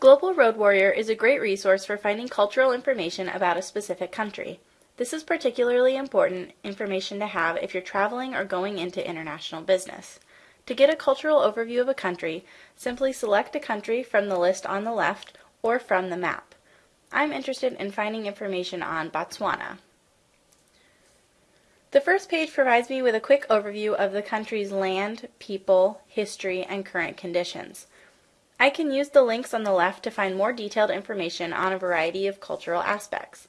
Global Road Warrior is a great resource for finding cultural information about a specific country. This is particularly important information to have if you're traveling or going into international business. To get a cultural overview of a country, simply select a country from the list on the left or from the map. I'm interested in finding information on Botswana. The first page provides me with a quick overview of the country's land, people, history, and current conditions. I can use the links on the left to find more detailed information on a variety of cultural aspects.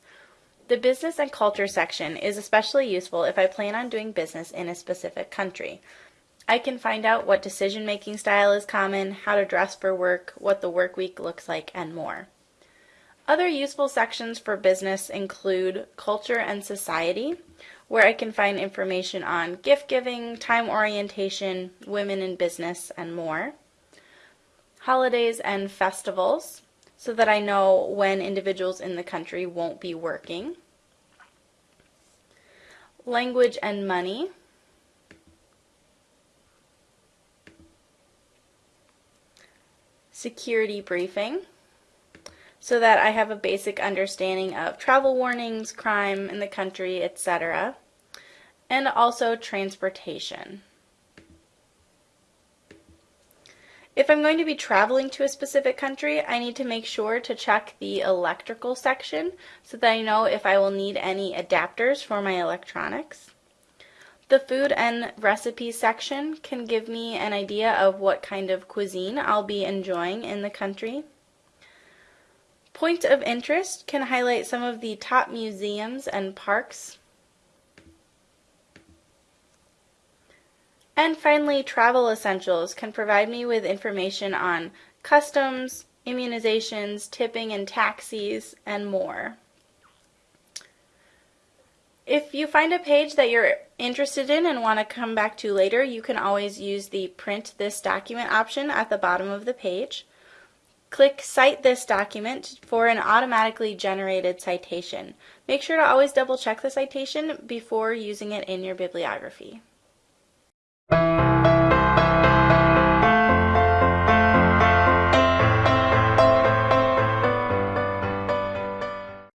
The business and culture section is especially useful if I plan on doing business in a specific country. I can find out what decision making style is common, how to dress for work, what the work week looks like, and more. Other useful sections for business include culture and society, where I can find information on gift giving, time orientation, women in business, and more. Holidays and festivals, so that I know when individuals in the country won't be working. Language and money. Security briefing so that I have a basic understanding of travel warnings, crime in the country, etc., and also transportation. If I'm going to be traveling to a specific country, I need to make sure to check the electrical section so that I know if I will need any adapters for my electronics. The food and recipe section can give me an idea of what kind of cuisine I'll be enjoying in the country. Point of interest can highlight some of the top museums and parks. And finally, travel essentials can provide me with information on customs, immunizations, tipping and taxis, and more. If you find a page that you're interested in and want to come back to later, you can always use the print this document option at the bottom of the page. Click Cite this document for an automatically generated citation. Make sure to always double check the citation before using it in your bibliography. Thank you.